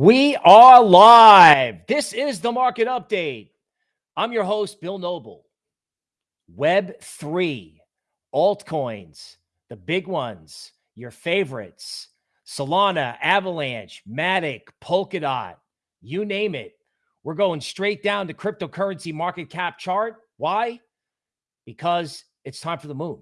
We are live. This is the market update. I'm your host, Bill Noble. Web3, altcoins, the big ones, your favorites Solana, Avalanche, Matic, Polkadot, you name it. We're going straight down to cryptocurrency market cap chart. Why? Because it's time for the moon.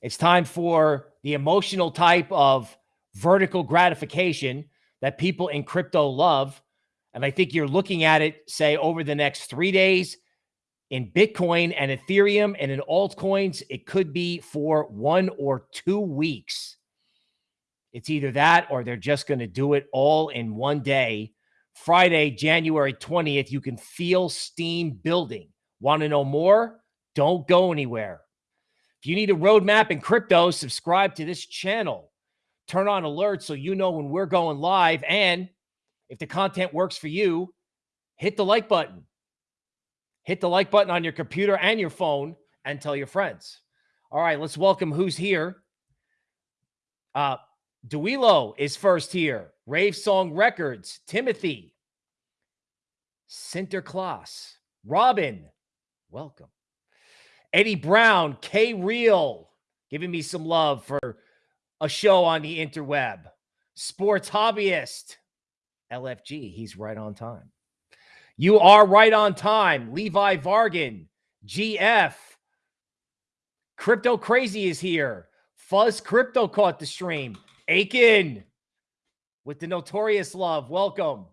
It's time for the emotional type of vertical gratification that people in crypto love. And I think you're looking at it, say, over the next three days in Bitcoin and Ethereum and in altcoins, it could be for one or two weeks. It's either that or they're just going to do it all in one day. Friday, January 20th, you can feel steam building. Want to know more? Don't go anywhere. If you need a roadmap in crypto, subscribe to this channel turn on alerts so you know when we're going live. And if the content works for you, hit the like button. Hit the like button on your computer and your phone and tell your friends. All right, let's welcome who's here. Uh, Duilo is first here. Rave Song Records, Timothy, Sinterklaas, Robin, welcome. Eddie Brown, K Real, giving me some love for a show on the interweb. Sports hobbyist, LFG, he's right on time. You are right on time. Levi Vargan, GF. Crypto Crazy is here. Fuzz Crypto caught the stream. Aiken with the notorious love. Welcome.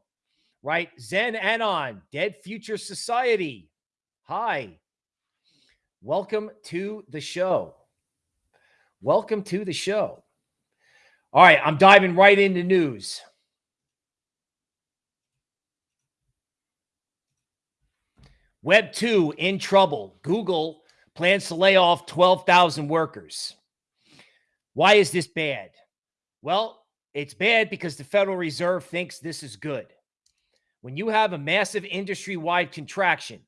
Right? Zen Anon, Dead Future Society. Hi. Welcome to the show. Welcome to the show. All right, I'm diving right into news. Web 2 in trouble. Google plans to lay off 12,000 workers. Why is this bad? Well, it's bad because the Federal Reserve thinks this is good. When you have a massive industry wide contraction,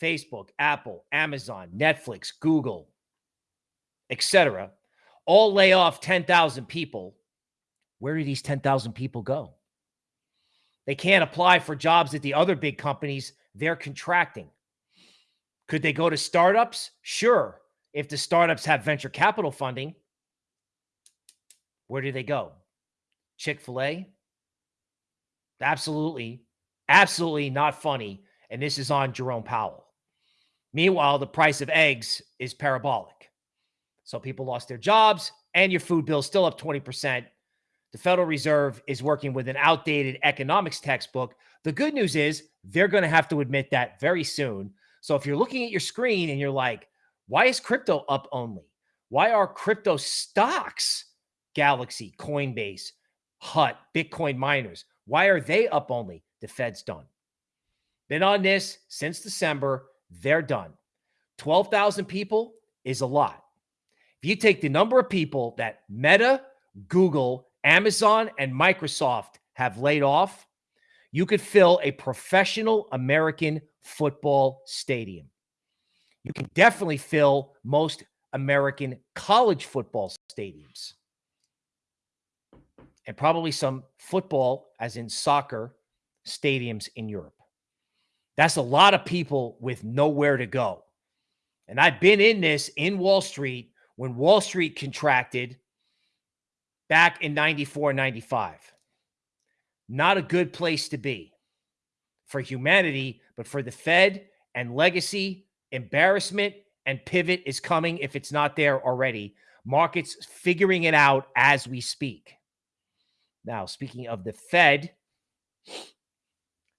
Facebook, Apple, Amazon, Netflix, Google, etc., all lay off 10,000 people, where do these 10,000 people go? They can't apply for jobs at the other big companies. They're contracting. Could they go to startups? Sure. If the startups have venture capital funding, where do they go? Chick fil A? Absolutely, absolutely not funny. And this is on Jerome Powell. Meanwhile, the price of eggs is parabolic. So people lost their jobs and your food bill still up 20% the Federal Reserve is working with an outdated economics textbook. The good news is they're going to have to admit that very soon. So if you're looking at your screen and you're like, why is crypto up only? Why are crypto stocks, Galaxy, Coinbase, HUT, Bitcoin miners, why are they up only? The Fed's done. Been on this since December. They're done. 12,000 people is a lot. If you take the number of people that Meta, Google, Amazon and Microsoft have laid off, you could fill a professional American football stadium. You can definitely fill most American college football stadiums. And probably some football, as in soccer, stadiums in Europe. That's a lot of people with nowhere to go. And I've been in this in Wall Street when Wall Street contracted back in 94, 95. Not a good place to be for humanity, but for the Fed and legacy, embarrassment and pivot is coming if it's not there already. Markets figuring it out as we speak. Now, speaking of the Fed,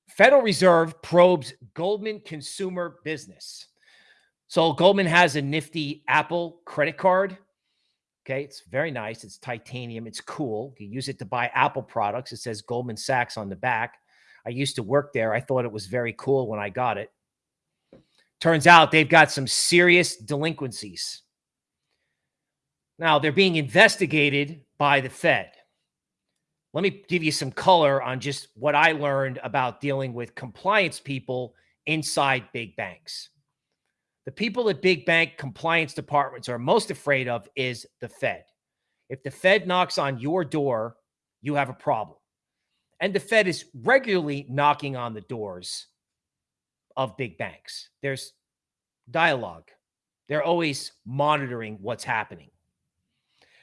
Federal Reserve probes Goldman consumer business. So Goldman has a nifty Apple credit card Okay, it's very nice. It's titanium. It's cool. You use it to buy Apple products. It says Goldman Sachs on the back. I used to work there. I thought it was very cool when I got it. Turns out they've got some serious delinquencies. Now, they're being investigated by the Fed. Let me give you some color on just what I learned about dealing with compliance people inside big banks the people at big bank compliance departments are most afraid of is the Fed. If the Fed knocks on your door, you have a problem. And the Fed is regularly knocking on the doors of big banks. There's dialogue. They're always monitoring what's happening.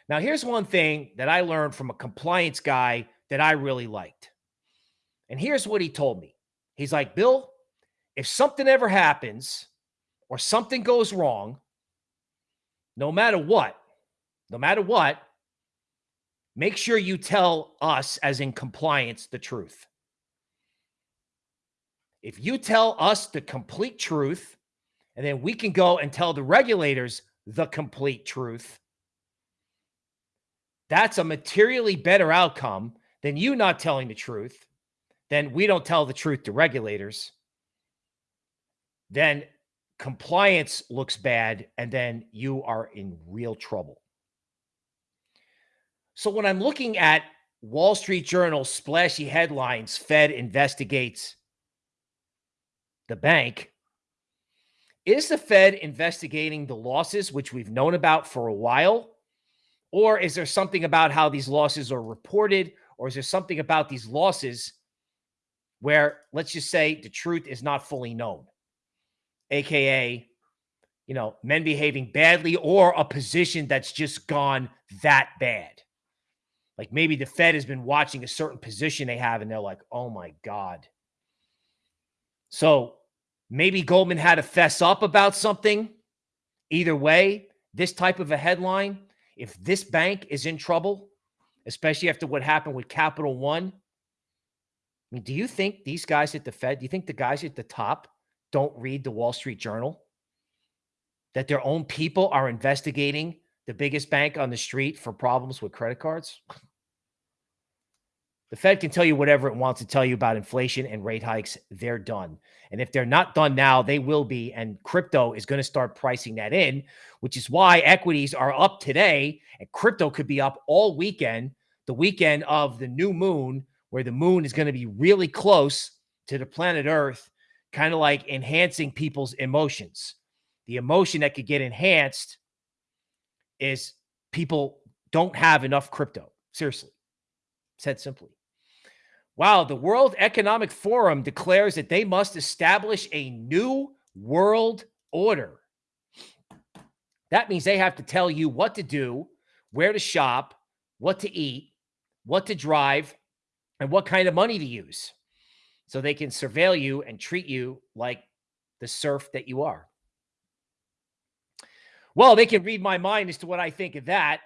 Now, here's one thing that I learned from a compliance guy that I really liked. And here's what he told me He's like, Bill, if something ever happens or something goes wrong, no matter what, no matter what, make sure you tell us, as in compliance, the truth. If you tell us the complete truth, and then we can go and tell the regulators the complete truth, that's a materially better outcome than you not telling the truth. Then we don't tell the truth to regulators. Then compliance looks bad, and then you are in real trouble. So when I'm looking at Wall Street Journal splashy headlines, Fed investigates the bank. Is the Fed investigating the losses, which we've known about for a while? Or is there something about how these losses are reported? Or is there something about these losses where, let's just say, the truth is not fully known? AKA, you know, men behaving badly or a position that's just gone that bad. Like maybe the Fed has been watching a certain position they have and they're like, oh my God. So maybe Goldman had to fess up about something. Either way, this type of a headline, if this bank is in trouble, especially after what happened with Capital One, I mean, do you think these guys at the Fed, do you think the guys at the top don't read the Wall Street Journal? That their own people are investigating the biggest bank on the street for problems with credit cards? The Fed can tell you whatever it wants to tell you about inflation and rate hikes. They're done. And if they're not done now, they will be. And crypto is going to start pricing that in, which is why equities are up today and crypto could be up all weekend, the weekend of the new moon, where the moon is going to be really close to the planet Earth, kind of like enhancing people's emotions. The emotion that could get enhanced is people don't have enough crypto. Seriously, said simply. Wow, the World Economic Forum declares that they must establish a new world order. That means they have to tell you what to do, where to shop, what to eat, what to drive, and what kind of money to use so they can surveil you and treat you like the serf that you are. Well, they can read my mind as to what I think of that.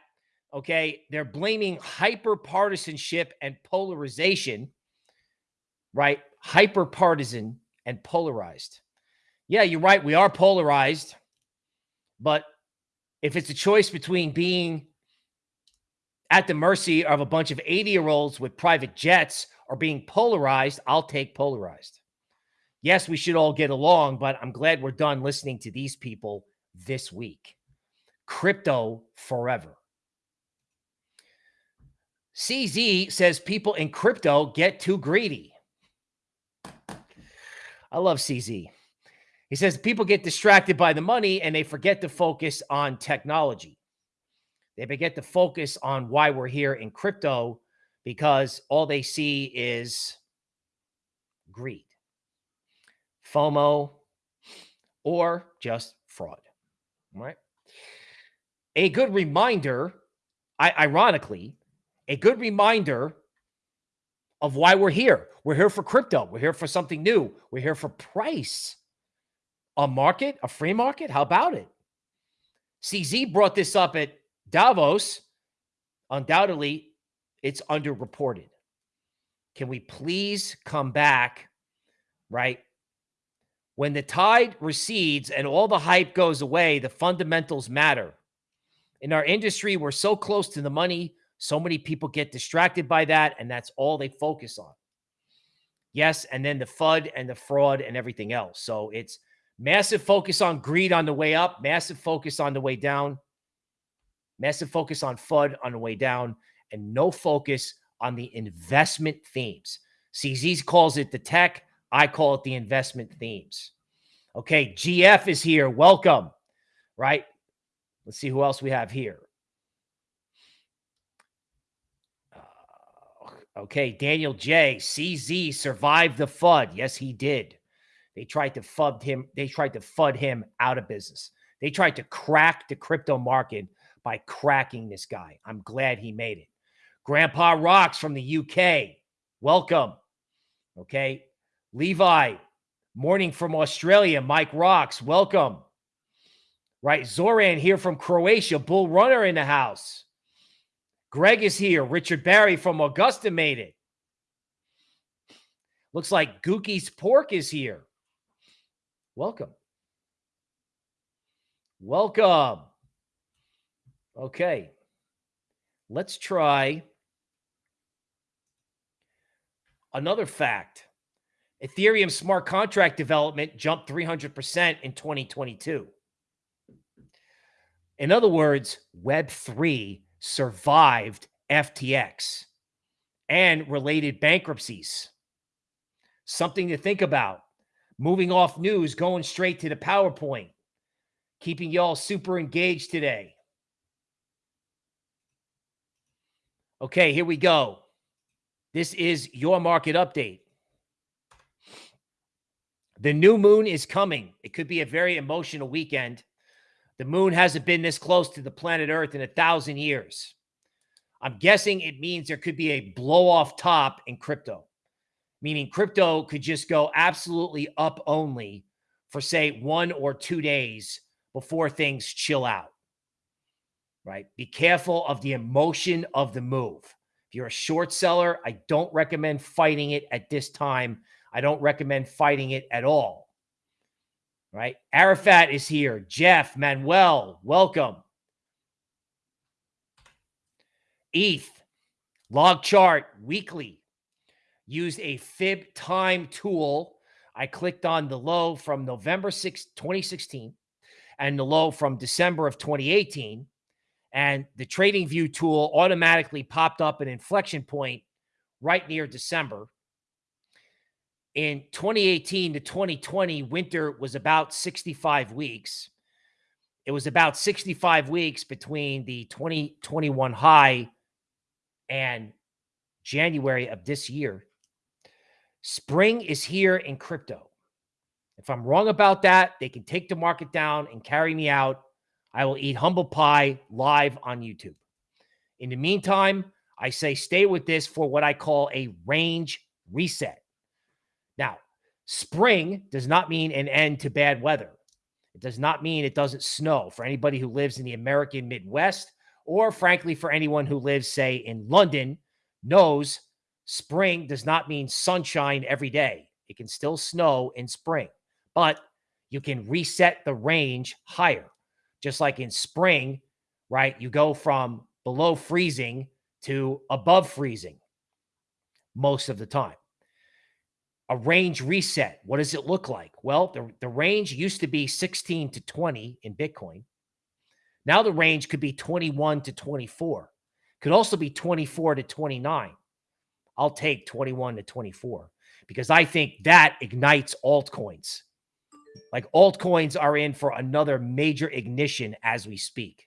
Okay. They're blaming hyper partisanship and polarization right? Hyper partisan and polarized. Yeah, you're right. We are polarized. But if it's a choice between being at the mercy of a bunch of 80 year olds with private jets or being polarized, I'll take polarized. Yes, we should all get along, but I'm glad we're done listening to these people this week. Crypto forever. CZ says people in crypto get too greedy. I love CZ. He says people get distracted by the money and they forget to focus on technology. They forget to focus on why we're here in crypto because all they see is greed, FOMO, or just fraud. Right? A good reminder, I, ironically, a good reminder of why we're here. We're here for crypto. We're here for something new. We're here for price. A market, a free market. How about it? CZ brought this up at Davos. Undoubtedly, it's underreported. Can we please come back, right? When the tide recedes and all the hype goes away, the fundamentals matter. In our industry, we're so close to the money so many people get distracted by that, and that's all they focus on. Yes, and then the FUD and the fraud and everything else. So it's massive focus on greed on the way up, massive focus on the way down, massive focus on FUD on the way down, and no focus on the investment themes. CZ calls it the tech. I call it the investment themes. Okay, GF is here. Welcome. Right? Let's see who else we have here. Uh, okay, Daniel J. CZ survived the FUD. Yes, he did. They tried to fud him. They tried to fud him out of business. They tried to crack the crypto market by cracking this guy. I'm glad he made it. Grandpa Rocks from the UK. Welcome. Okay. Levi, morning from Australia. Mike Rocks. Welcome. Right. Zoran here from Croatia. Bull Runner in the house. Greg is here. Richard Barry from Augusta made it. Looks like Gookie's Pork is here. Welcome. Welcome. Okay. Let's try another fact. Ethereum smart contract development jumped 300% in 2022. In other words, Web3 survived FTX and related bankruptcies. Something to think about. Moving off news, going straight to the PowerPoint, keeping y'all super engaged today. Okay, here we go. This is your market update. The new moon is coming. It could be a very emotional weekend. The moon hasn't been this close to the planet Earth in a thousand years. I'm guessing it means there could be a blow off top in crypto, meaning crypto could just go absolutely up only for, say, one or two days before things chill out. Right? Be careful of the emotion of the move. If you're a short seller, I don't recommend fighting it at this time. I don't recommend fighting it at all right? Arafat is here. Jeff, Manuel, welcome. ETH, log chart, weekly. Used a fib time tool. I clicked on the low from November 6, 2016 and the low from December of 2018. And the trading view tool automatically popped up an inflection point right near December in 2018 to 2020, winter was about 65 weeks. It was about 65 weeks between the 2021 high and January of this year. Spring is here in crypto. If I'm wrong about that, they can take the market down and carry me out. I will eat humble pie live on YouTube. In the meantime, I say stay with this for what I call a range reset. Now, spring does not mean an end to bad weather. It does not mean it doesn't snow for anybody who lives in the American Midwest, or frankly, for anyone who lives, say, in London, knows spring does not mean sunshine every day. It can still snow in spring, but you can reset the range higher. Just like in spring, right? You go from below freezing to above freezing most of the time a range reset. What does it look like? Well, the, the range used to be 16 to 20 in Bitcoin. Now the range could be 21 to 24. Could also be 24 to 29. I'll take 21 to 24 because I think that ignites altcoins. Like altcoins are in for another major ignition as we speak.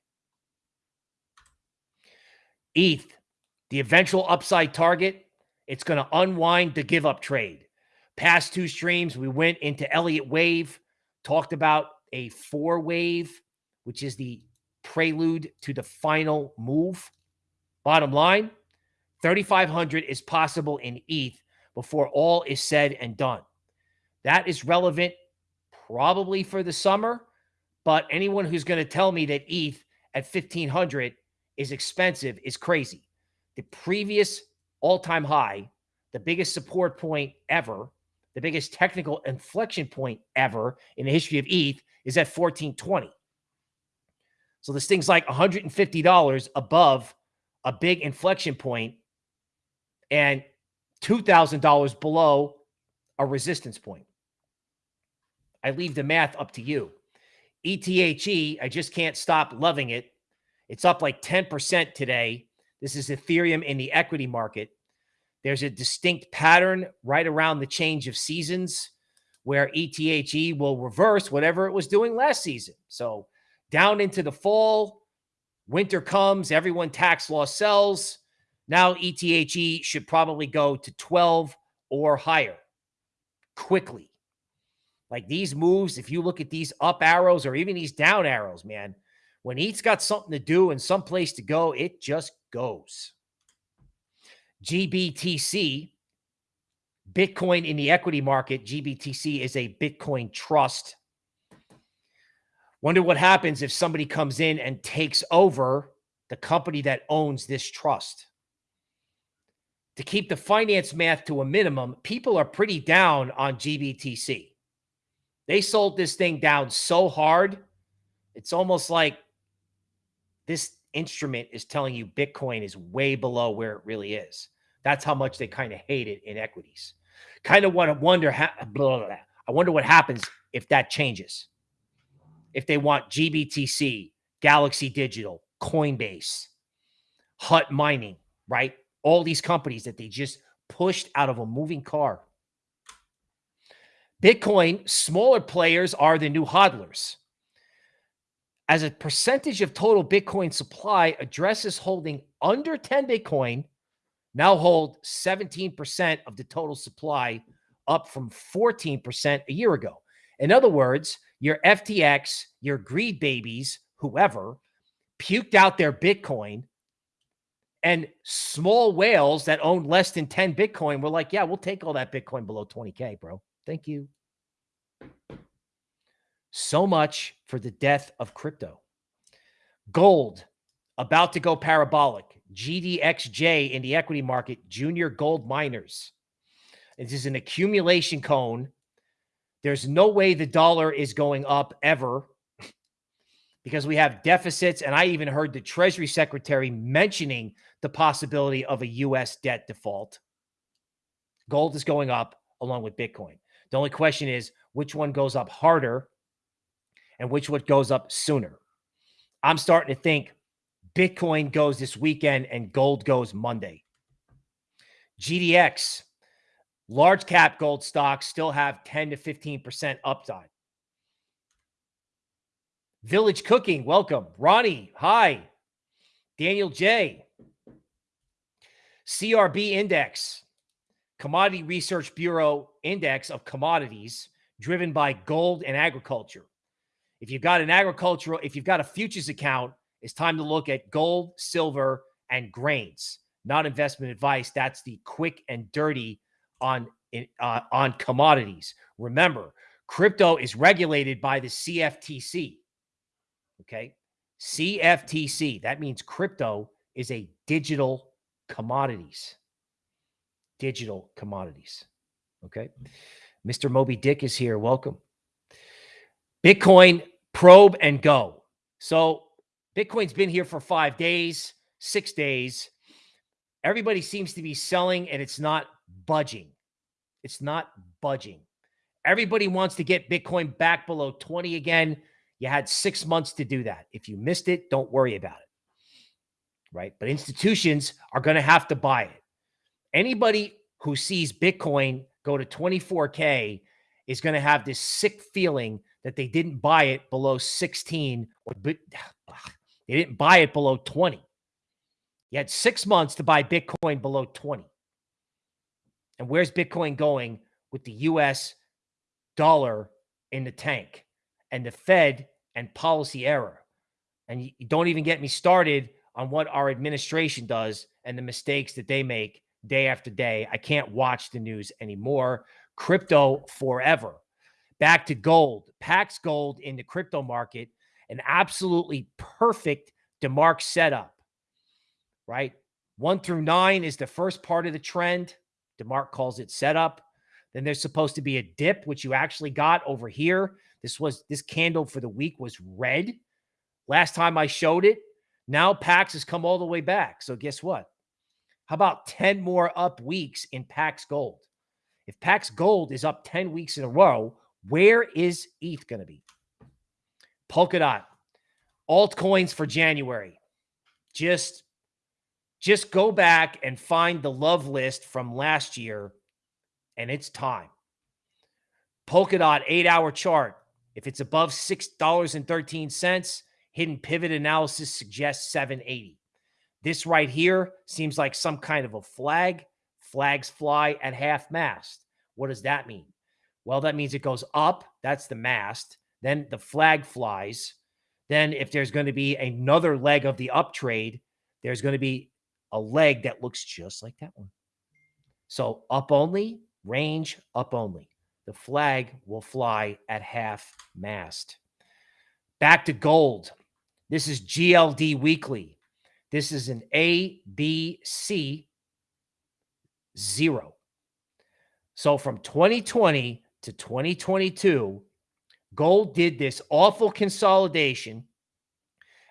ETH, the eventual upside target, it's going to unwind the give up trade. Past two streams, we went into Elliott Wave, talked about a four wave, which is the prelude to the final move. Bottom line 3,500 is possible in ETH before all is said and done. That is relevant probably for the summer, but anyone who's going to tell me that ETH at 1,500 is expensive is crazy. The previous all time high, the biggest support point ever, the biggest technical inflection point ever in the history of ETH is at 1420. So this thing's like $150 above a big inflection point and $2,000 below a resistance point. I leave the math up to you. ETHE, I just can't stop loving it. It's up like 10% today. This is Ethereum in the equity market. There's a distinct pattern right around the change of seasons where ETHE will reverse whatever it was doing last season. So down into the fall, winter comes, everyone tax loss sells. Now ETHE should probably go to 12 or higher quickly. Like these moves, if you look at these up arrows or even these down arrows, man, when ETH's got something to do and some place to go, it just goes. GBTC, Bitcoin in the equity market, GBTC is a Bitcoin trust. Wonder what happens if somebody comes in and takes over the company that owns this trust. To keep the finance math to a minimum, people are pretty down on GBTC. They sold this thing down so hard, it's almost like this instrument is telling you Bitcoin is way below where it really is. That's how much they kind of hate it in equities. Kind of want to wonder how, blah, blah, blah. I wonder what happens if that changes. If they want GBTC, Galaxy Digital, Coinbase, Hut Mining, right? All these companies that they just pushed out of a moving car. Bitcoin, smaller players are the new hodlers. As a percentage of total Bitcoin supply, addresses holding under 10 Bitcoin now hold 17% of the total supply, up from 14% a year ago. In other words, your FTX, your greed babies, whoever, puked out their Bitcoin, and small whales that own less than 10 Bitcoin were like, yeah, we'll take all that Bitcoin below 20K, bro. Thank you. So much for the death of crypto. Gold about to go parabolic. GDXJ in the equity market, junior gold miners. This is an accumulation cone. There's no way the dollar is going up ever because we have deficits. And I even heard the Treasury Secretary mentioning the possibility of a U.S. debt default. Gold is going up along with Bitcoin. The only question is which one goes up harder and which one goes up sooner. I'm starting to think Bitcoin goes this weekend and gold goes Monday. GDX, large cap gold stocks still have 10 to 15% upside. Village Cooking, welcome. Ronnie, hi. Daniel J. CRB Index, Commodity Research Bureau Index of Commodities, driven by gold and agriculture. If you've got an agricultural, if you've got a futures account, it's time to look at gold, silver, and grains. Not investment advice. That's the quick and dirty on uh, on commodities. Remember, crypto is regulated by the CFTC. Okay, CFTC. That means crypto is a digital commodities. Digital commodities. Okay, mm-hmm. Mr. Moby Dick is here. Welcome. Bitcoin probe and go. So Bitcoin's been here for five days, six days. Everybody seems to be selling and it's not budging. It's not budging. Everybody wants to get Bitcoin back below 20 again. You had six months to do that. If you missed it, don't worry about it. Right. But institutions are going to have to buy it. Anybody who sees Bitcoin go to 24K is going to have this sick feeling that they didn't buy it below 16 or they didn't buy it below 20. You had six months to buy Bitcoin below 20. And where's Bitcoin going with the US dollar in the tank and the Fed and policy error? And you don't even get me started on what our administration does and the mistakes that they make day after day. I can't watch the news anymore. Crypto forever. Back to gold. Pax Gold in the crypto market an absolutely perfect DeMark setup, right? One through nine is the first part of the trend. DeMark calls it setup. Then there's supposed to be a dip, which you actually got over here. This was this candle for the week was red. Last time I showed it. Now Pax has come all the way back. So guess what? How about 10 more up weeks in Pax Gold? If Pax Gold is up 10 weeks in a row, where is ETH going to be? Polkadot, altcoins for January. Just, just go back and find the love list from last year, and it's time. Polkadot eight hour chart. If it's above $6.13, hidden pivot analysis suggests 780. This right here seems like some kind of a flag. Flags fly at half mast. What does that mean? Well, that means it goes up. That's the mast. Then the flag flies. Then, if there's going to be another leg of the up trade, there's going to be a leg that looks just like that one. So, up only, range, up only. The flag will fly at half mast. Back to gold. This is GLD weekly. This is an A, B, C, zero. So from 2020 to 2022, gold did this awful consolidation.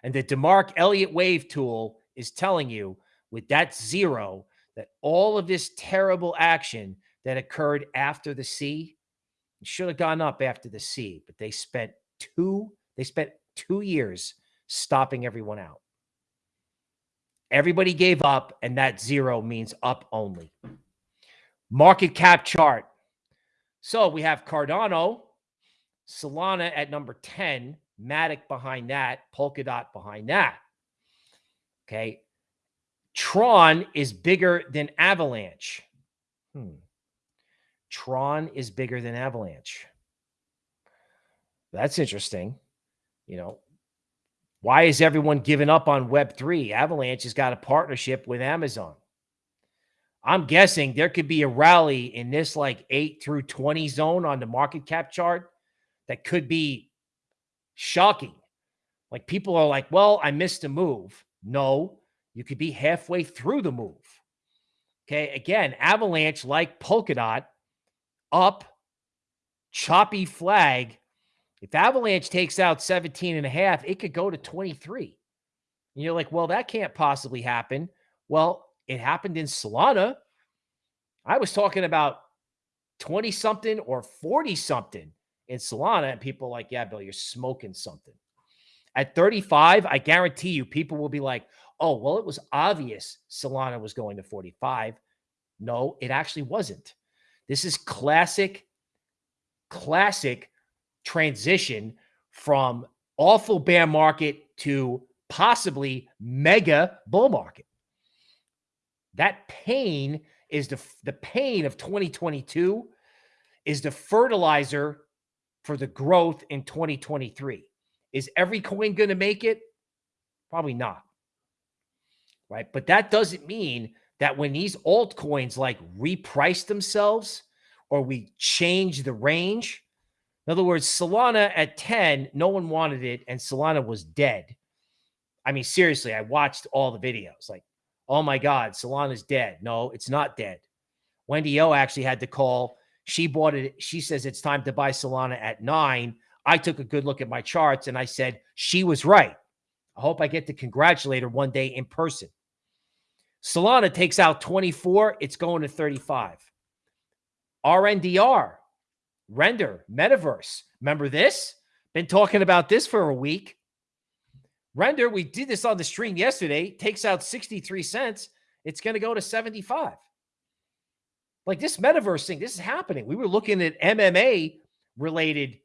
And the DeMark Elliott wave tool is telling you with that zero that all of this terrible action that occurred after the C should have gone up after the C, but they spent two, they spent two years stopping everyone out. Everybody gave up, and that zero means up only. Market cap chart. So we have Cardano, Solana at number 10, Matic behind that, Polkadot behind that. Okay. Tron is bigger than Avalanche. Hmm. Tron is bigger than Avalanche. That's interesting. You know, why is everyone giving up on Web3? Avalanche has got a partnership with Amazon. I'm guessing there could be a rally in this like 8 through 20 zone on the market cap chart that could be shocking. Like people are like, well, I missed a move. No, you could be halfway through the move. Okay. Again, Avalanche like Polkadot up, choppy flag. If Avalanche takes out 17 and a half, it could go to 23. And you're like, well, that can't possibly happen. Well, it happened in Solana. I was talking about 20 something or 40 something in Solana, and people like, yeah, Bill, you're smoking something. At 35, I guarantee you, people will be like, oh, well, it was obvious Solana was going to 45. No, it actually wasn't. This is classic, classic transition from awful bear market to possibly mega bull market. That pain is the, the pain of 2022 is the fertilizer for the growth in 2023. Is every coin going to make it? Probably not. Right. But that doesn't mean that when these altcoins like reprice themselves or we change the range, in other words, Solana at 10, no one wanted it, and Solana was dead. I mean, seriously, I watched all the videos. Like, oh my God, Solana's dead. No, it's not dead. Wendy O actually had to call she bought it. She says it's time to buy Solana at nine. I took a good look at my charts and I said she was right. I hope I get to congratulate her one day in person. Solana takes out 24, it's going to 35. RNDR, render, metaverse. Remember this? Been talking about this for a week. Render, we did this on the stream yesterday, takes out 63 cents. It's going to go to 75. Like this metaverse thing, this is happening. We were looking at MMA related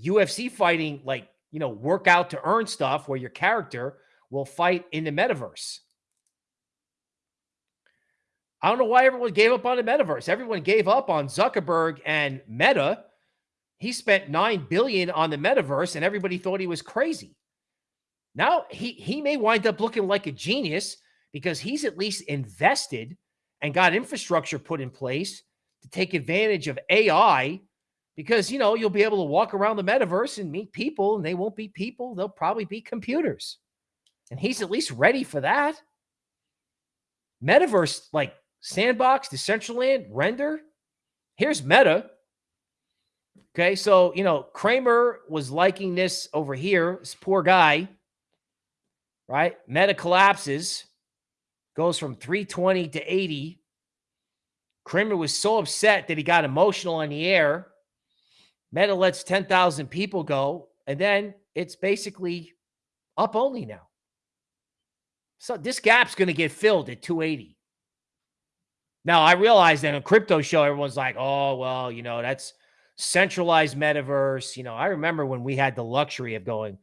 UFC fighting, like, you know, workout to earn stuff where your character will fight in the metaverse. I don't know why everyone gave up on the metaverse. Everyone gave up on Zuckerberg and Meta. He spent 9 billion on the metaverse and everybody thought he was crazy. Now he he may wind up looking like a genius because he's at least invested and got infrastructure put in place to take advantage of AI because, you know, you'll be able to walk around the metaverse and meet people and they won't be people. They'll probably be computers. And he's at least ready for that. Metaverse, like Sandbox, Decentraland, Render. Here's Meta. Okay, so, you know, Cramer was liking this over here. This poor guy, right? Meta collapses goes from 320 to 80. Cramer was so upset that he got emotional on the air. Meta lets 10,000 people go, and then it's basically up only now. So this gap's going to get filled at 280. Now, I realize that on crypto show, everyone's like, oh, well, you know, that's centralized metaverse. You know, I remember when we had the luxury of going,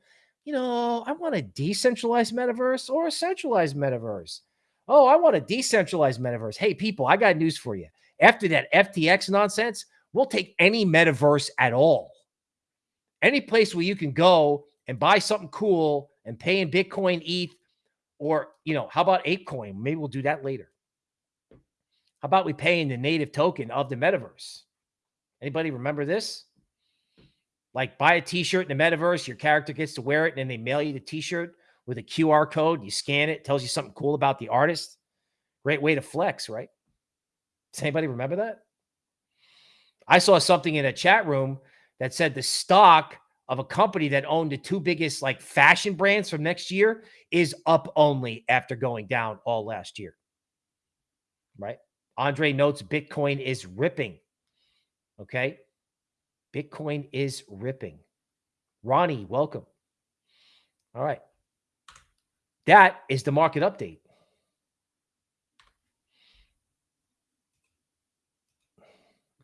you know, I want a decentralized metaverse or a centralized metaverse. Oh, I want a decentralized metaverse. Hey, people, I got news for you. After that FTX nonsense, we'll take any metaverse at all. Any place where you can go and buy something cool and pay in Bitcoin, ETH, or, you know, how about ApeCoin? Maybe we'll do that later. How about we pay in the native token of the metaverse? Anybody remember this? Like buy a t-shirt in the metaverse, your character gets to wear it, and then they mail you the t-shirt with a QR code. You scan it, tells you something cool about the artist. Great way to flex, right? Does anybody remember that? I saw something in a chat room that said the stock of a company that owned the two biggest like fashion brands from next year is up only after going down all last year. Right? Andre notes Bitcoin is ripping. Okay. Bitcoin is ripping. Ronnie, welcome. All right. That is the market update.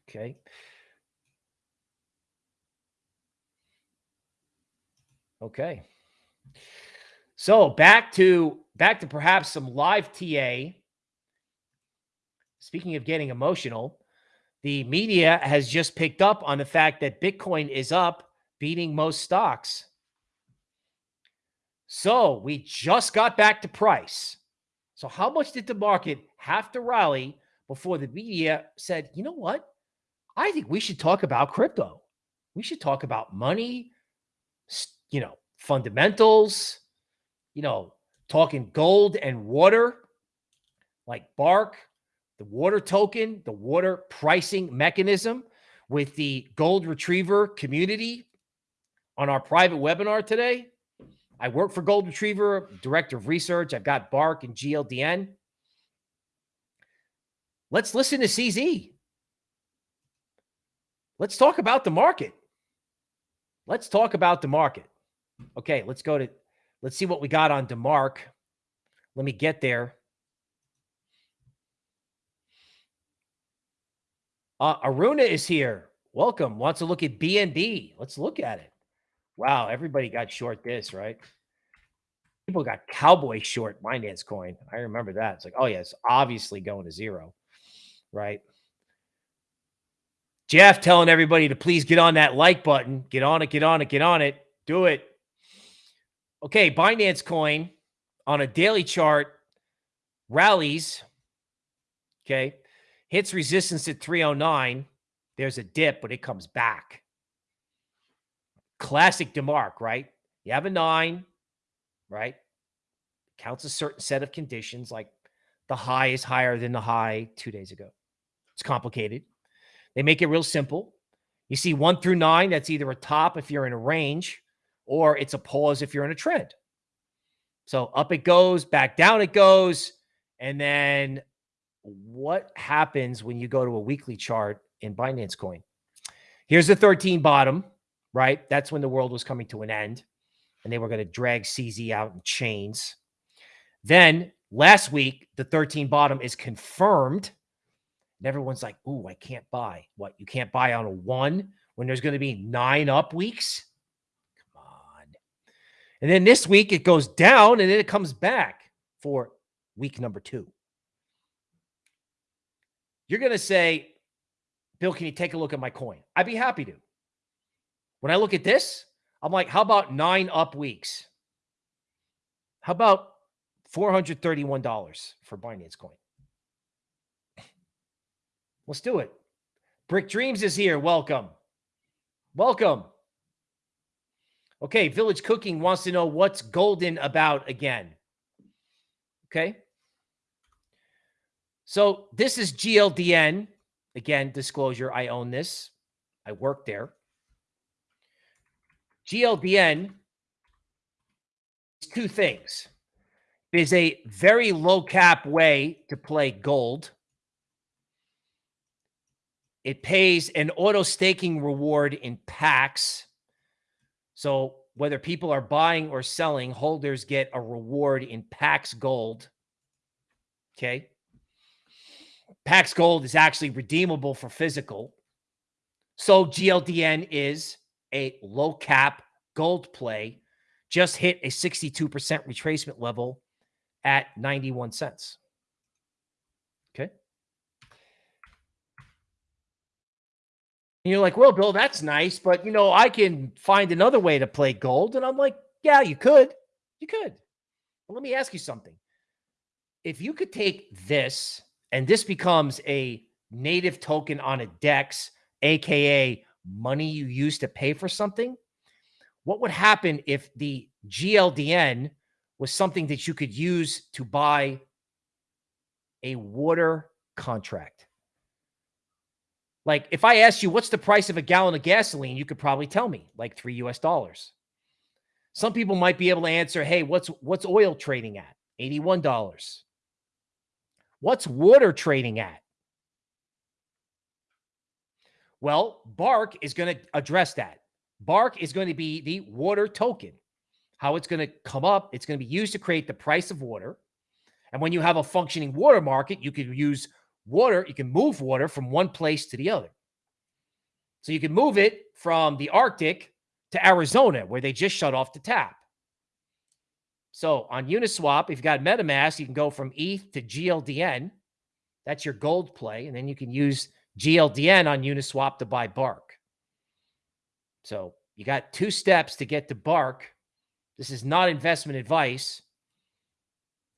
Okay. Okay. So back to back to perhaps some live TA. Speaking of getting emotional, the media has just picked up on the fact that Bitcoin is up, beating most stocks. So we just got back to price. So how much did the market have to rally before the media said, you know what? I think we should talk about crypto. We should talk about money, you know, fundamentals, you know, talking gold and water like Bark, the water token, the water pricing mechanism with the gold retriever community on our private webinar today. I work for Gold Retriever, director of research. I've got Bark and GLDN. Let's listen to CZ. Let's talk about the market. Let's talk about the market. Okay, let's go to, let's see what we got on DeMark. Let me get there. Uh, Aruna is here. Welcome. Wants to look at BNB. Let's look at it. Wow, everybody got short this, right? People got cowboy short Binance coin. I remember that. It's like, oh, yeah, it's obviously going to zero, right? Jeff telling everybody to please get on that like button. Get on it, get on it, get on it. Do it. Okay, Binance coin on a daily chart rallies. Okay, hits resistance at 309. There's a dip, but it comes back. Classic DeMark, right? You have a nine, right? Counts a certain set of conditions, like the high is higher than the high two days ago. It's complicated. They make it real simple. You see one through nine, that's either a top if you're in a range, or it's a pause if you're in a trend. So up it goes, back down it goes. And then what happens when you go to a weekly chart in Binance Coin? Here's the 13 bottom, right? That's when the world was coming to an end and they were going to drag CZ out in chains. Then last week, the 13 bottom is confirmed. And everyone's like, ooh, I can't buy. What? You can't buy on a one when there's going to be nine up weeks? Come on. And then this week it goes down and then it comes back for week number two. You're going to say, Bill, can you take a look at my coin? I'd be happy to. When I look at this, I'm like, how about nine up weeks? How about $431 for Binance coin? Let's do it. Brick Dreams is here. Welcome. Welcome. Okay, Village Cooking wants to know what's golden about again. Okay. So this is GLDN. Again, disclosure, I own this. I work there. GLDN is two things. It is a very low cap way to play gold. It pays an auto staking reward in packs so whether people are buying or selling, holders get a reward in Pax Gold. Okay. Pax Gold is actually redeemable for physical. So GLDN is a low cap gold play just hit a 62% retracement level at 91 cents. Okay. And you're like, well, Bill, that's nice, but you know, I can find another way to play gold. And I'm like, yeah, you could. You could. But let me ask you something. If you could take this and this becomes a native token on a DEX, aka money you use to pay for something, what would happen if the GLDN was something that you could use to buy a water contract? Like if I asked you what's the price of a gallon of gasoline, you could probably tell me like 3 US dollars. Some people might be able to answer, "Hey, what's what's oil trading at?" $81. What's water trading at? Well, Bark is going to address that. Bark is going to be the water token. How it's going to come up, it's going to be used to create the price of water. And when you have a functioning water market, you can use water, you can move water from one place to the other. So you can move it from the Arctic to Arizona, where they just shut off the tap. So on Uniswap, if you've got MetaMask, you can go from ETH to GLDN. That's your gold play. And then you can use GLDN on Uniswap to buy Bark. So you got two steps to get to Bark. This is not investment advice.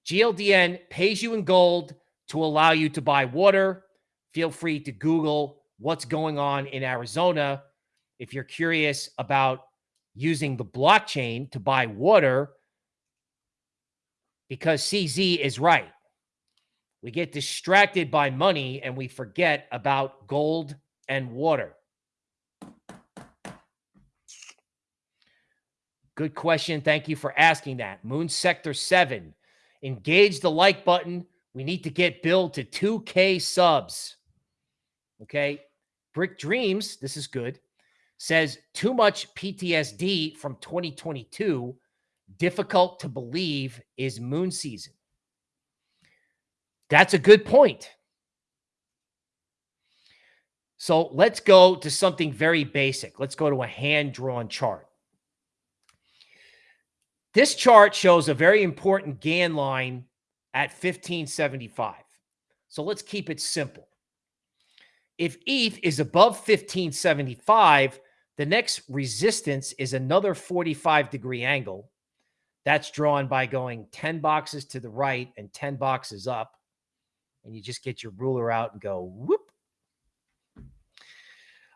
GLDN pays you in gold to allow you to buy water. Feel free to Google what's going on in Arizona. If you're curious about using the blockchain to buy water, because CZ is right. We get distracted by money and we forget about gold and water. Good question. Thank you for asking that. Moon Sector 7. Engage the like button. We need to get Bill to 2K subs. Okay. Brick Dreams, this is good, says too much PTSD from 2022. Difficult to believe is moon season. That's a good point. So let's go to something very basic. Let's go to a hand drawn chart. This chart shows a very important Gann line at 1575. So let's keep it simple. If ETH is above 1575, the next resistance is another 45 degree angle. That's drawn by going 10 boxes to the right and 10 boxes up and you just get your ruler out and go whoop.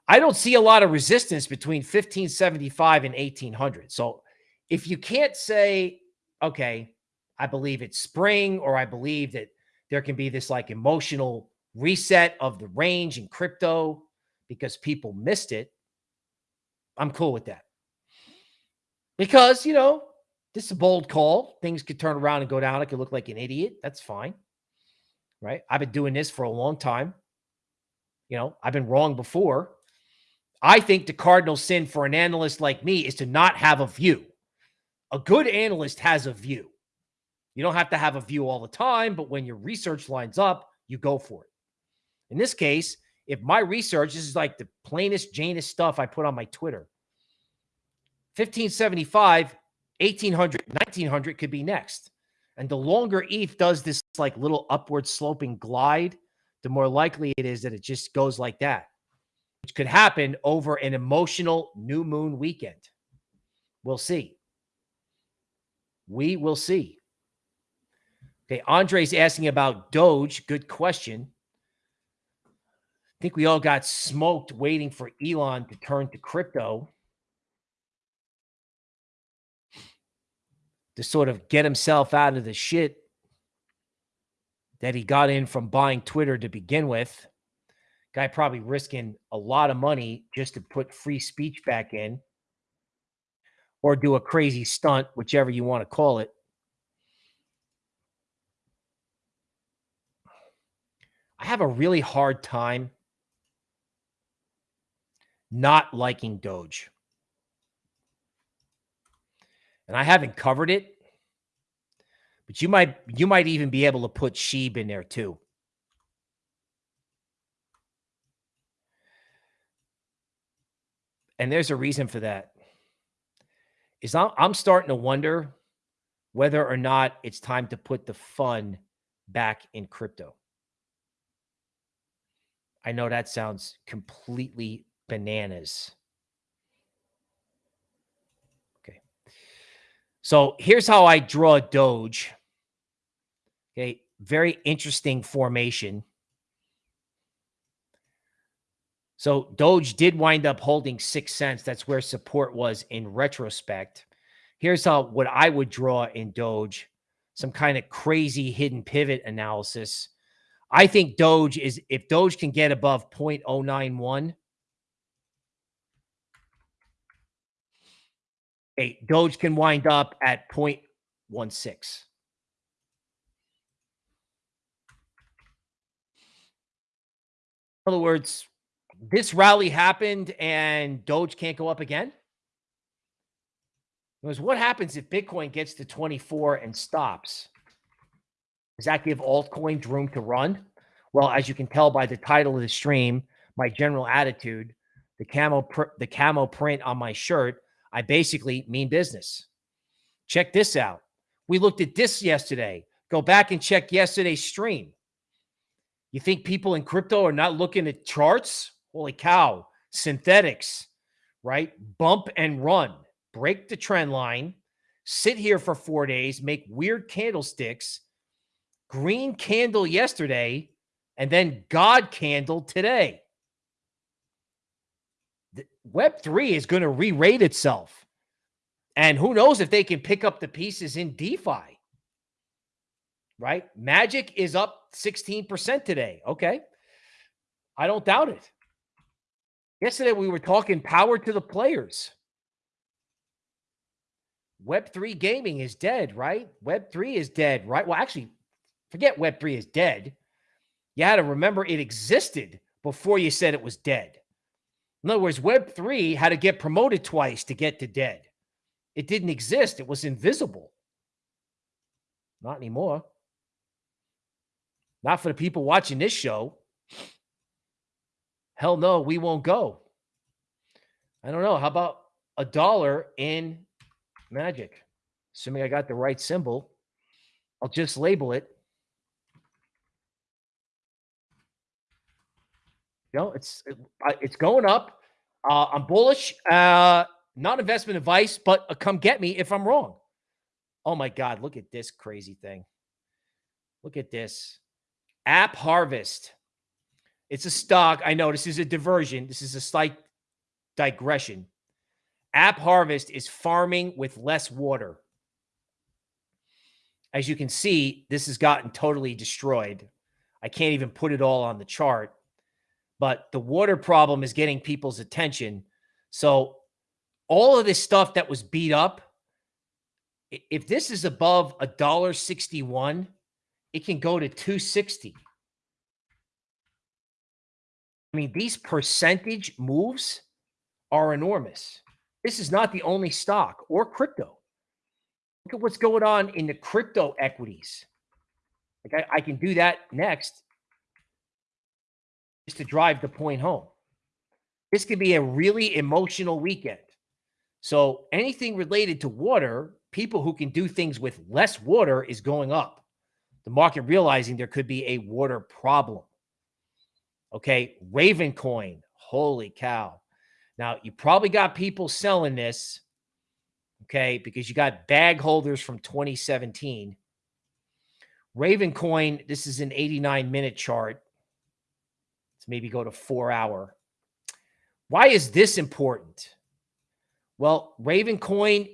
I don't see a lot of resistance between 1575 and 1800. So if you can't say, okay, I believe it's spring, or I believe that there can be this like emotional reset of the range in crypto because people missed it, I'm cool with that. Because, you know, this is a bold call. Things could turn around and go down. I could look like an idiot. That's fine right? I've been doing this for a long time. You know, I've been wrong before. I think the cardinal sin for an analyst like me is to not have a view. A good analyst has a view. You don't have to have a view all the time, but when your research lines up, you go for it. In this case, if my research this is like the plainest Janus stuff I put on my Twitter. 1575, 1800, 1900 could be next. And the longer ETH does this like little upward sloping glide, the more likely it is that it just goes like that, which could happen over an emotional new moon weekend. We'll see. We will see. Okay, Andre's asking about Doge. Good question. I think we all got smoked waiting for Elon to turn to crypto. To sort of get himself out of the shit that he got in from buying Twitter to begin with. Guy probably risking a lot of money just to put free speech back in or do a crazy stunt, whichever you want to call it. I have a really hard time not liking Doge and I haven't covered it, but you might you might even be able to put Shib in there too. And there's a reason for that. is I'm, I'm starting to wonder whether or not it's time to put the fun back in crypto. I know that sounds completely bananas. So here's how I draw Doge. Okay. Very interesting formation. So Doge did wind up holding six cents. That's where support was in retrospect. Here's how what I would draw in Doge, some kind of crazy hidden pivot analysis. I think Doge is if Doge can get above 0.091. Okay, Doge can wind up at 0.16. In other words, this rally happened and Doge can't go up again? Because what happens if Bitcoin gets to 24 and stops? Does that give altcoins room to run? Well, as you can tell by the title of the stream, my general attitude, the camo the camo print on my shirt, I basically mean business. Check this out. We looked at this yesterday. Go back and check yesterday's stream. You think people in crypto are not looking at charts? Holy cow. Synthetix, right? Bump and run. Break the trend line. Sit here for four days, make weird candlesticks. Green candle yesterday, and then God candle today. Web3 is going to re rate itself. And who knows if they can pick up the pieces in DeFi, right? Magic is up 16% today. Okay. I don't doubt it. Yesterday, we were talking power to the players. Web3 gaming is dead, right? Web3 is dead, right? Well, actually, forget Web3 is dead. You had to remember it existed before you said it was dead. In other words, Web3 had to get promoted twice to get to dead. It didn't exist, it was invisible. Not anymore. Not for the people watching this show. Hell no, we won't go. I don't know. How about a dollar in magic? Assuming I got the right symbol, I'll just label it. Know, it's it's going up. Uh, I'm bullish. Uh, not investment advice, but uh, come get me if I'm wrong. Oh my God, look at this crazy thing. Look at this. AppHarvest. It's a stock. I know this is a diversion. This is a slight digression. AppHarvest is farming with less water. As you can see, this has gotten totally destroyed. I can't even put it all on the chart, but the water problem is getting people's attention. So all of this stuff that was beat up, if this is above a dollar 61, it can go to 260. I mean, these percentage moves are enormous. This is not the only stock or crypto. Look at what's going on in the crypto equities. Like I, I can do that next to drive the point home. This could be a really emotional weekend. So anything related to water, people who can do things with less water is going up. The market realizing there could be a water problem. Okay, Ravencoin. Holy cow. Now, you probably got people selling this, okay, because you got bag holders from 2017. Ravencoin, this is an 89 minute chart. Let's maybe go to four hour. Why is this important? Well, Ravencoin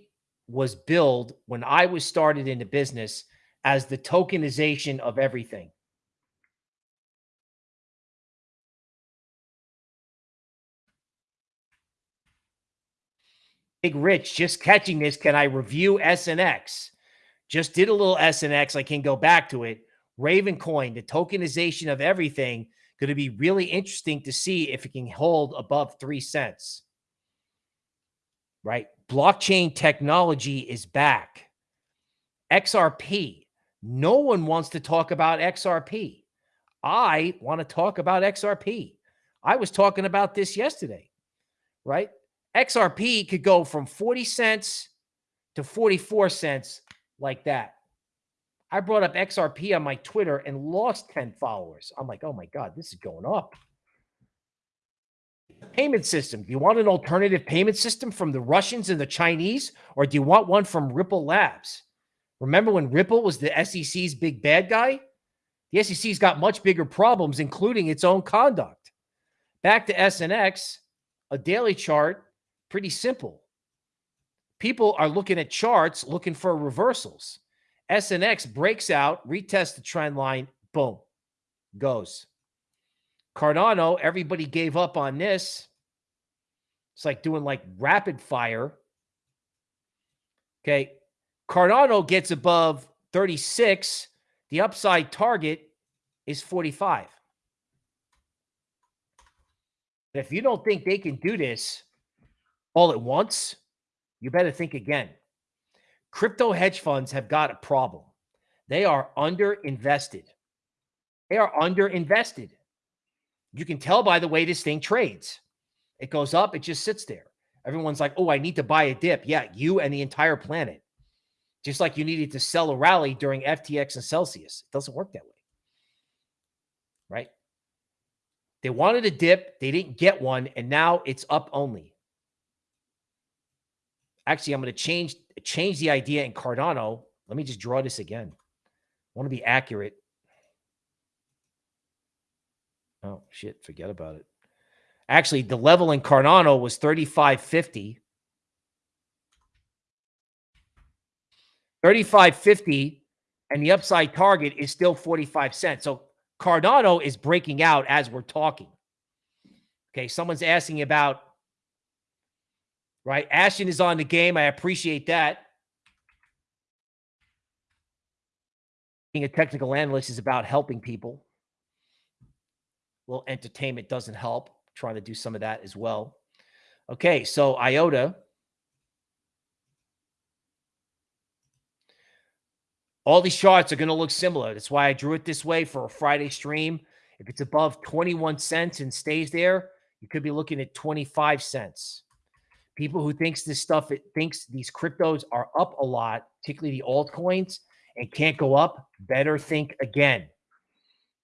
was billed when I was started in the business as the tokenization of everything. Big Rich, just catching this. Can I review SNX? Just did a little SNX. I can go back to it. Ravencoin, the tokenization of everything, going to be really interesting to see if it can hold above three cents. Right? Blockchain technology is back. XRP. No one wants to talk about XRP. I want to talk about XRP. I was talking about this yesterday, right? XRP could go from 40 cents to 44 cents like that. I brought up XRP on my Twitter and lost 10 followers. I'm like, oh my God, this is going up. Payment system. Do you want an alternative payment system from the Russians and the Chinese, or do you want one from Ripple Labs? Remember when Ripple was the SEC's big bad guy? The SEC's got much bigger problems, including its own conduct. Back to SNX, a daily chart, pretty simple. People are looking at charts looking for reversals. SNX breaks out, retests the trend line, boom, goes. Cardano, everybody gave up on this. It's like doing like rapid fire. Okay. Cardano gets above 36. The upside target is 45. If you don't think they can do this all at once, you better think again. Crypto hedge funds have got a problem. They are underinvested. They are underinvested. You can tell by the way this thing trades. It goes up, it just sits there. Everyone's like, oh, I need to buy a dip. Yeah, you and the entire planet. Just like you needed to sell a rally during FTX and Celsius. It doesn't work that way. Right? They wanted a dip, they didn't get one, and now it's up only. Actually, I'm going to change change the idea in Cardano. Let me just draw this again. I want to be accurate. Oh, shit. Forget about it. Actually, the level in Cardano was 3550. 3550 and the upside target is still 45 cents. So Cardano is breaking out as we're talking. Okay, someone's asking about right? Ashton is on the game. I appreciate that. Being a technical analyst is about helping people. Well, entertainment doesn't help. trying to do some of that as well. Okay, so IOTA. All these charts are going to look similar. That's why I drew it this way for a Friday stream. If it's above 21 cents and stays there, you could be looking at 25 cents. People who thinks this stuff, it thinks these cryptos are up a lot, particularly the altcoins, and can't go up, better think again.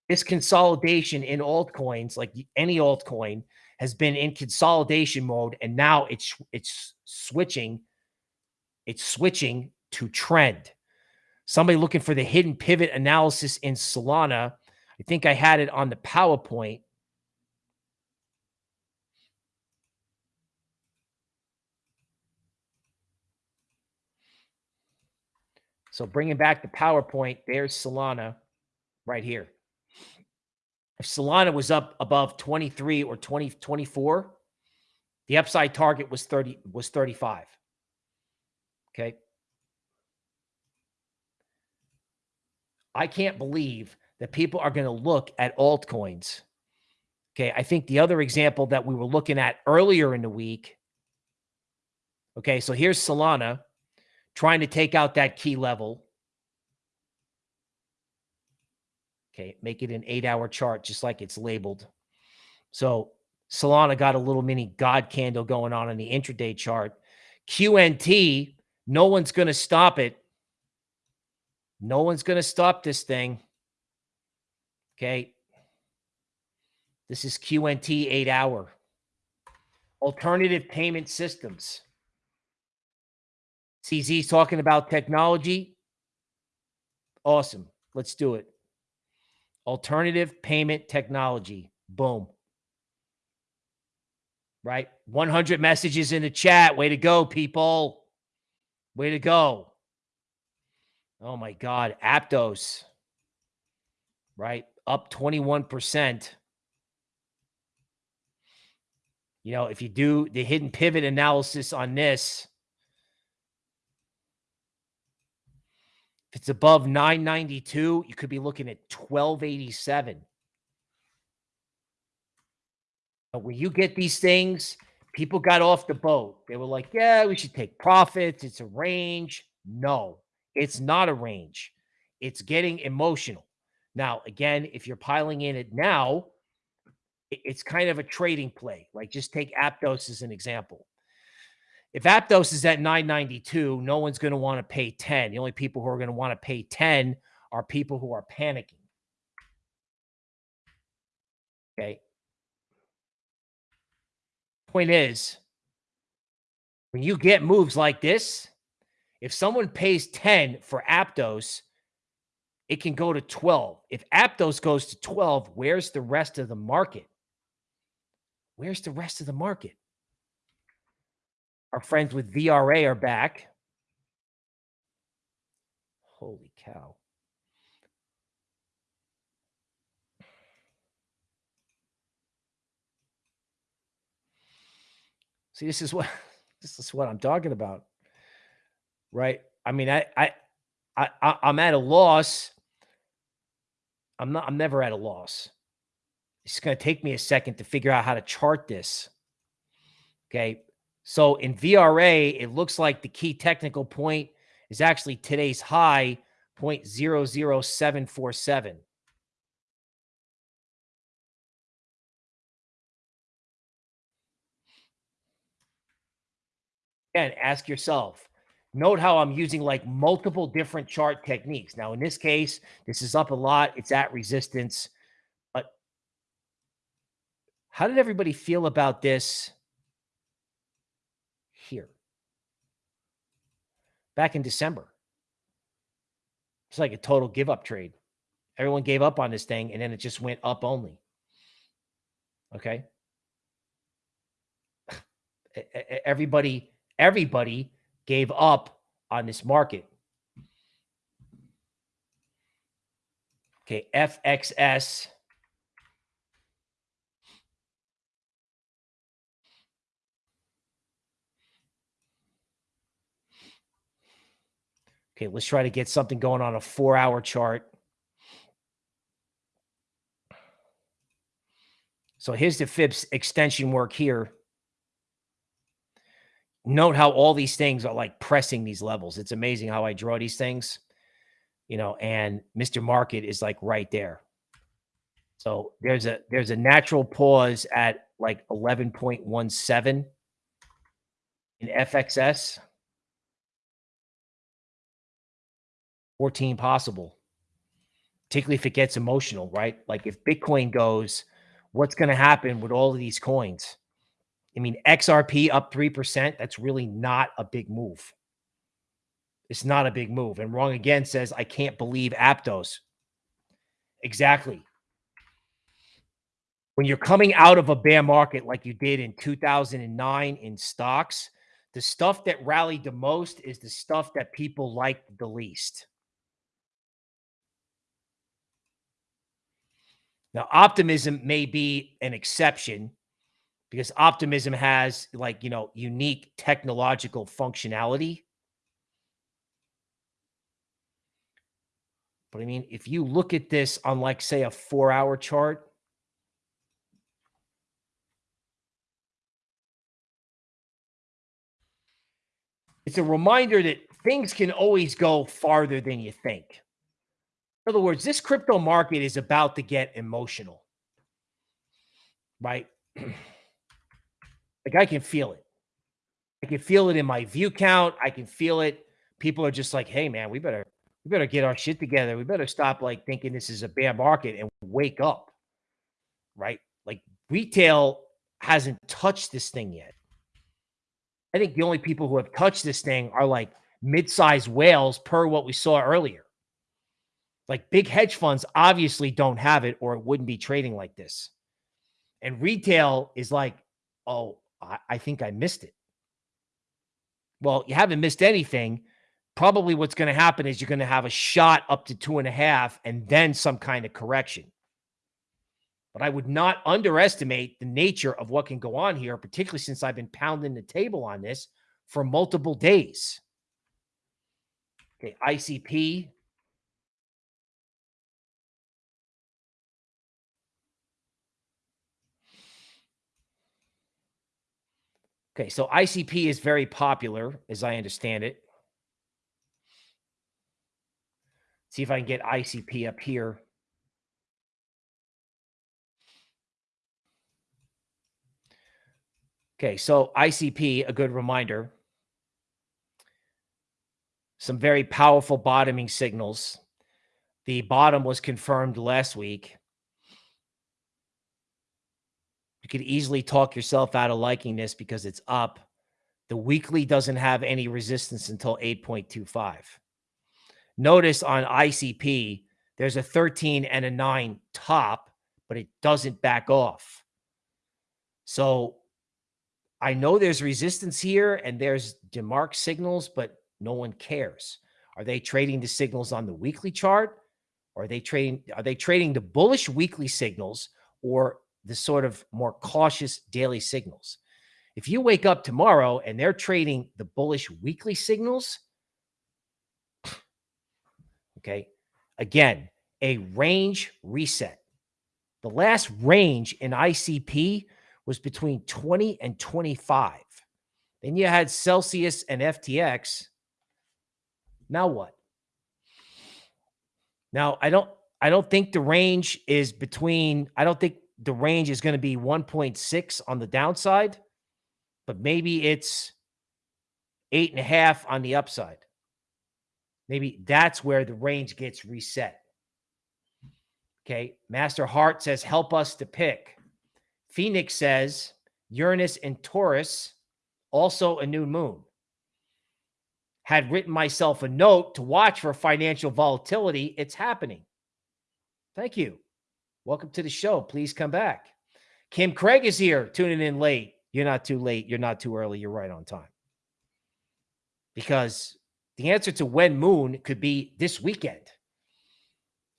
This consolidation in altcoins, like any altcoin, has been in consolidation mode, and now it's it's switching, it's switching to trend. Somebody looking for the hidden pivot analysis in Solana. I think I had it on the PowerPoint. So bringing back the PowerPoint, there's Solana right here. If Solana was up above 23 or 20, 24, the upside target was 30 was 35. Okay. I can't believe that people are going to look at altcoins. Okay. I think the other example that we were looking at earlier in the week. Okay. So here's Solana trying to take out that key level. Okay, make it an eight hour chart, just like it's labeled. So Solana got a little mini God candle going on in the intraday chart. QNT, no one's going to stop it. No one's going to stop this thing. Okay. This is QNT eight hour. Alternative payment systems. CZ's talking about technology. Awesome. Let's do it. Alternative payment technology. Boom. Right? 100 messages in the chat. Way to go, people. Way to go. Oh my God. Aptos. Right? Up 21%. You know, if you do the hidden pivot analysis on this, it's above 992, you could be looking at 1287. But when you get these things, people got off the boat. They were like, yeah, we should take profits. It's a range. No, it's not a range. It's getting emotional. Now, again, if you're piling in it now, it's kind of a trading play. Like just take Aptos as an example. If Aptos is at 992, no one's going to want to pay 10. The only people who are going to want to pay 10 are people who are panicking. Okay. Point is, when you get moves like this, if someone pays 10 for Aptos, it can go to 12. If Aptos goes to 12, where's the rest of the market? Where's the rest of the market? Our friends with VRA are back. Holy cow. See, this is what this is what I'm talking about. Right? I mean, I I I I'm at a loss. I'm not I'm never at a loss. It's going to take me a second to figure out how to chart this. Okay. So in VRA, it looks like the key technical point is actually today's high, 0.00747. Again, ask yourself, note how I'm using like multiple different chart techniques. Now, in this case, this is up a lot. It's at resistance. But how did everybody feel about this here back in December. It's like a total give up trade. Everyone gave up on this thing and then it just went up only. Okay. Everybody, everybody gave up on this market. Okay. FXS Okay, let's try to get something going on a four hour chart. So here's the Fibs extension work here. Note how all these things are like pressing these levels. It's amazing how I draw these things, you know, and Mr. Market is like right there. So there's a there's a natural pause at like 11.17 in FXS. 14 possible, particularly if it gets emotional, right? Like if Bitcoin goes, what's going to happen with all of these coins? I mean, XRP up 3%, that's really not a big move. It's not a big move. And Wrong Again says, I can't believe Aptos. Exactly. When you're coming out of a bear market like you did in 2009 in stocks, the stuff that rallied the most is the stuff that people liked the least. Now, optimism may be an exception because optimism has like, you know, unique technological functionality. But I mean, if you look at this on like, say, a four hour chart, it's a reminder that things can always go farther than you think. In other words, this crypto market is about to get emotional, right? like I can feel it. I can feel it in my view count. I can feel it. People are just like, "Hey, man, we better we better get our shit together. We better stop like thinking this is a bear market and wake up." Right? Like retail hasn't touched this thing yet. I think the only people who have touched this thing are like mid-sized whales per what we saw earlier. Like big hedge funds obviously don't have it or it wouldn't be trading like this. And retail is like, oh, I, I think I missed it. Well, you haven't missed anything. Probably what's going to happen is you're going to have a shot up to two and a half and then some kind of correction. But I would not underestimate the nature of what can go on here, particularly since I've been pounding the table on this for multiple days. Okay, ICP Okay, so ICP is very popular, as I understand it. See if I can get ICP up here. Okay, so ICP, a good reminder. some very powerful bottoming signals. The bottom was confirmed last week. You could easily talk yourself out of liking this because it's up. The weekly doesn't have any resistance until 8.25. Notice on ICP, there's a 13 and a 9 top, but it doesn't back off. So I know there's resistance here and there's DeMark signals, but no one cares. Are they trading the signals on the weekly chart? Are they trading are they trading the bullish weekly signals or the sort of more cautious daily signals? If you wake up tomorrow and they're trading the bullish weekly signals, okay, again, a range reset. The last range in ICP was between 20 and 25. Then you had Celsius and FTX. Now what? Now, I don't I don't think the range is between I don't think the range is going to be 1.6 on the downside, but maybe it's eight and a half on the upside. Maybe that's where the range gets reset. Okay. Master Hart says, help us to pick. Phoenix says, Uranus and Taurus, also a new moon. Had written myself a note to watch for financial volatility. It's happening. Thank you. Welcome to the show. Please come back. Kim Craig is here, tuning in late. You're not too late. You're not too early. You're right on time. Because the answer to when moon could be this weekend.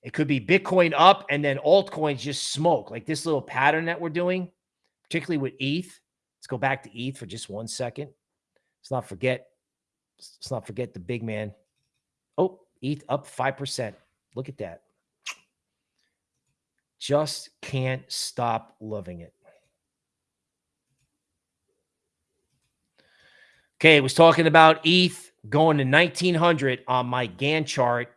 It could be Bitcoin up and then altcoins just smoke, like this little pattern that we're doing, particularly with ETH. Let's go back to ETH for just one second. Let's not forget. Let's not forget the big man. Oh, ETH up 5%. Look at that. Just can't stop loving it. Okay, was talking about ETH going to 1900 on my Gann chart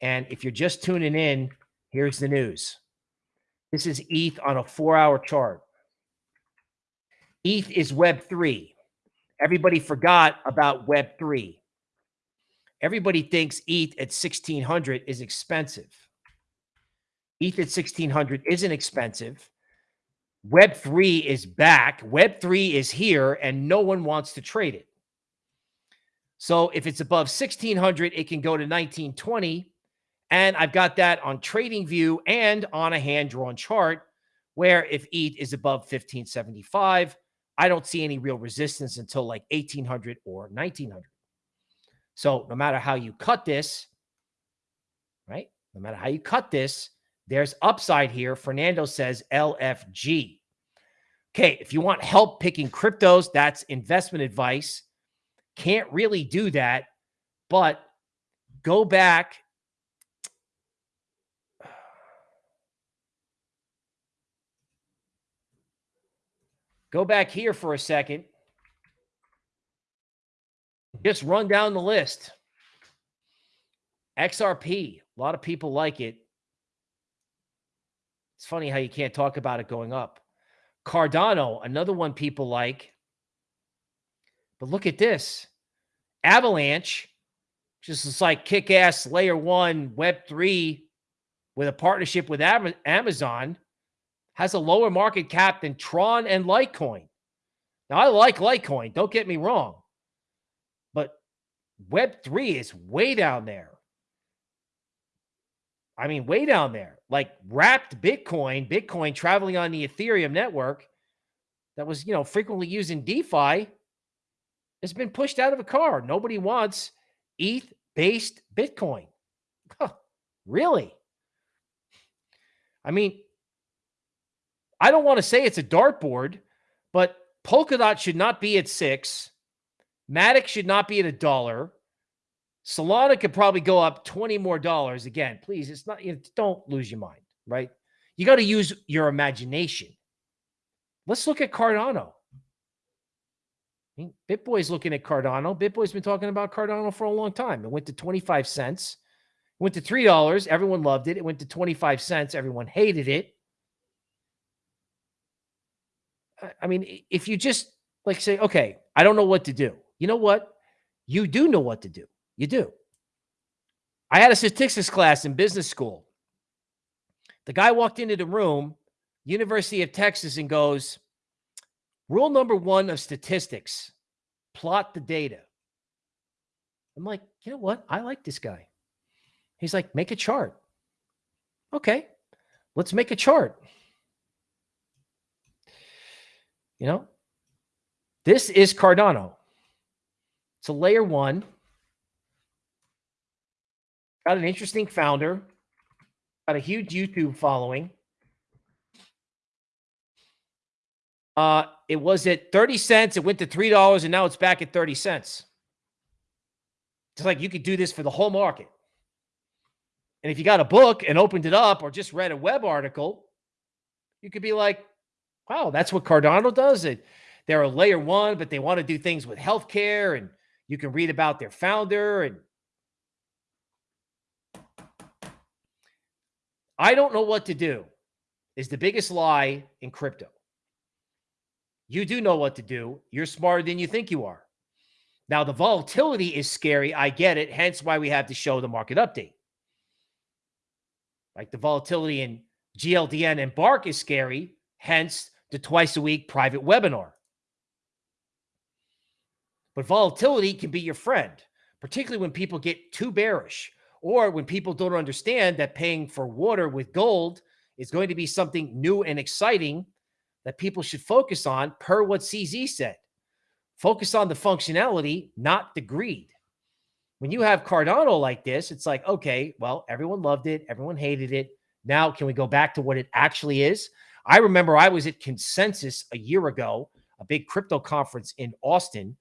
and if you're just tuning in, here's the news. This is ETH on a four hour chart. ETH is Web3. Everybody forgot about Web3. Everybody thinks ETH at 1600 is expensive. ETH at 1600 isn't expensive. Web3 is back. Web3 is here and no one wants to trade it. So if it's above 1600, it can go to 1920 and I've got that on TradingView and on a hand-drawn chart where if ETH is above 1575, I don't see any real resistance until like 1800 or 1900. So no matter how you cut this, right? No matter how you cut this, there's upside here. Fernando says LFG. Okay, if you want help picking cryptos, that's investment advice. Can't really do that, but go back Go back here for a second. Just run down the list. XRP, a lot of people like it. It's funny how you can't talk about it going up. Cardano, another one people like. But look at this. Avalanche, just is like kick-ass layer one Web3 with a partnership with Amazon has a lower market cap than Tron and Litecoin. Now, I like Litecoin, don't get me wrong, but Web3 is way down there. I mean, way down there, like wrapped Bitcoin, Bitcoin traveling on the Ethereum network that was, you know, frequently used in DeFi has been pushed out of a car. Nobody wants ETH based Bitcoin. Huh, really? I mean, I don't want to say it's a dartboard, but Polkadot should not be at six. Matic should not be at a dollar. Solana could probably go up 20 more dollars. Again, please, it's not, you don't lose your mind, right? You got to use your imagination. Let's look at Cardano. BitBoy's looking at Cardano. BitBoy's been talking about Cardano for a long time. It went to 25 cents. It went to $3. Everyone loved it. It went to 25 cents. Everyone hated it. I mean, if you just like say, okay, I don't know what to do. You know what? You do know what to do. You do. I had a statistics class in business school. The guy walked into the room, University of Texas, and goes, Rule number one of statistics plot the data. I'm like, you know what? I like this guy. He's like, make a chart. Okay, let's make a chart. You know, this is Cardano. It's a layer one. Got an interesting founder. Got a huge YouTube following. Uh, it was at 30 cents. It went to $3 and now it's back at 30 cents. It's like you could do this for the whole market. And if you got a book and opened it up or just read a web article, you could be like, wow, that's what Cardano does. It, they're a layer one, but they want to do things with healthcare. And you can read about their founder. And I don't know what to do is the biggest lie in crypto. You do know what to do. You're smarter than you think you are. Now, the volatility is scary. I get it. Hence why we have to show the market update. Like the volatility in GLDN and Bark is scary. Hence the twice a week private webinar. But volatility can be your friend, particularly when people get too bearish or when people don't understand that paying for water with gold is going to be something new and exciting that people should focus on per what CZ said. Focus on the functionality, not the greed. When you have Cardano like this, it's like, okay, well, everyone loved it. Everyone hated it. Now, can we go back to what it actually is? I remember I was at Consensus a year ago, a big crypto conference in Austin.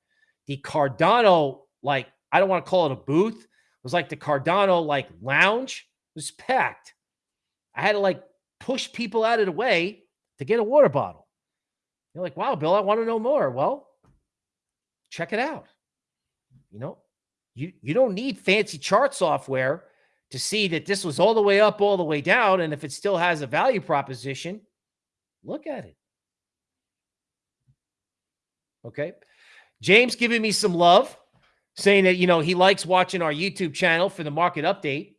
The Cardano, like, I don't want to call it a booth. Was like the Cardano, like, lounge was packed. I had to, like, push people out of the way to get a water bottle. You're like, wow, Bill, I want to know more. Well, check it out. You know, you, you don't need fancy chart software to see that this was all the way up, all the way down. And if it still has a value proposition, look at it. Okay. James giving me some love, saying that, you know, he likes watching our YouTube channel for the market update.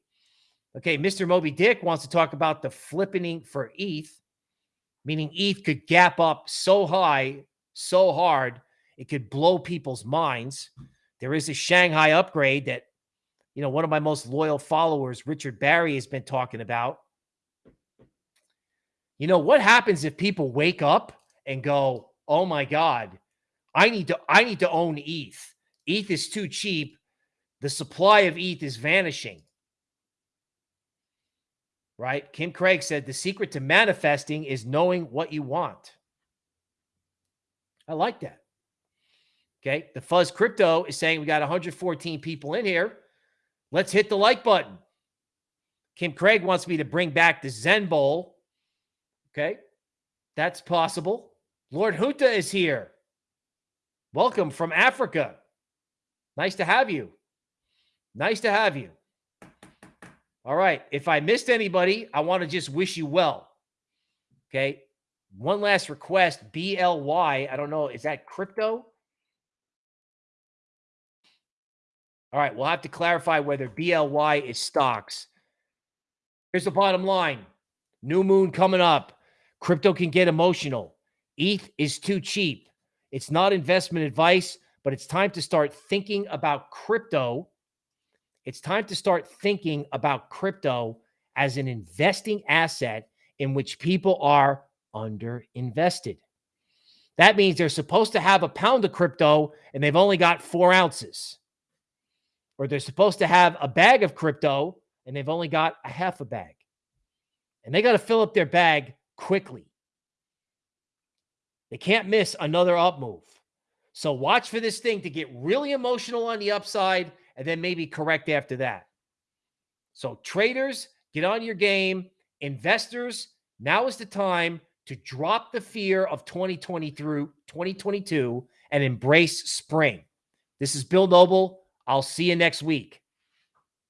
Okay. Mr. Moby Dick wants to talk about the flippening for ETH, meaning ETH could gap up so high, so hard, it could blow people's minds. There is a Shanghai upgrade that, you know, one of my most loyal followers, Richard Barry, has been talking about. You know, what happens if people wake up and go, oh my God, I need to, I need to own ETH. ETH is too cheap. The supply of ETH is vanishing. Right? Kim Craig said the secret to manifesting is knowing what you want. I like that. Okay. The Fuzz Crypto is saying we got 114 people in here. Let's hit the like button. Kim Craig wants me to bring back the Zen Bowl. Okay. That's possible. Lord Huta is here. Welcome from Africa. Nice to have you. Nice to have you. All right. If I missed anybody, I want to just wish you well. Okay. One last request BLY. I don't know. Is that crypto? All right, we'll have to clarify whether BLY is stocks. Here's the bottom line. New moon coming up. Crypto can get emotional. ETH is too cheap. It's not investment advice, but it's time to start thinking about crypto. It's time to start thinking about crypto as an investing asset in which people are underinvested. That means they're supposed to have a pound of crypto and they've only got four ounces or they're supposed to have a bag of crypto and they've only got a half a bag. And they got to fill up their bag quickly. They can't miss another up move. So watch for this thing to get really emotional on the upside and then maybe correct after that. So traders, get on your game. Investors, now is the time to drop the fear of 2020 through 2022 and embrace spring. This is Bill Noble. I'll see you next week.